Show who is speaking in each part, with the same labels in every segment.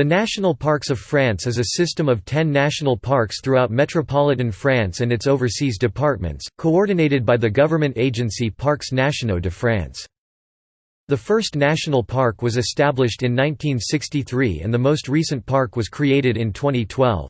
Speaker 1: The National Parks of France is a system of ten national parks throughout metropolitan France and its overseas departments, coordinated by the government agency Parcs Nationaux de France. The first national park was established in 1963 and the most recent park was created in 2012.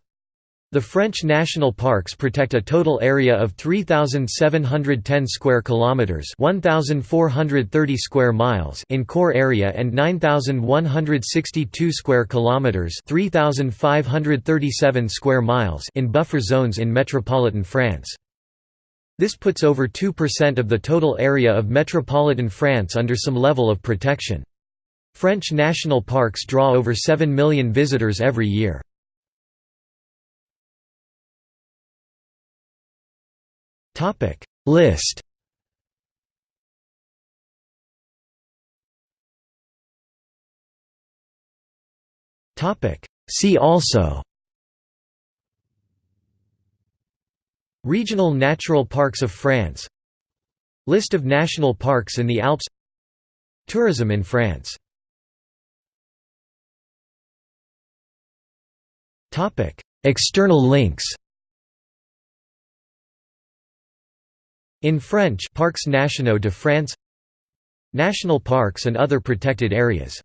Speaker 1: The French national parks protect a total area of 3710 square kilometers, 1430 square miles in core area and 9162 square kilometers, 3537 square miles in buffer zones in metropolitan France. This puts over 2% of the total area of metropolitan France under some level of protection. French national parks draw over 7 million visitors every year. Topic. List. Topic. See also. Regional Natural Parks of France. List of national parks in the Alps. Tourism in France. Topic. External links In French Parcs Nationaux de France National parks and other protected areas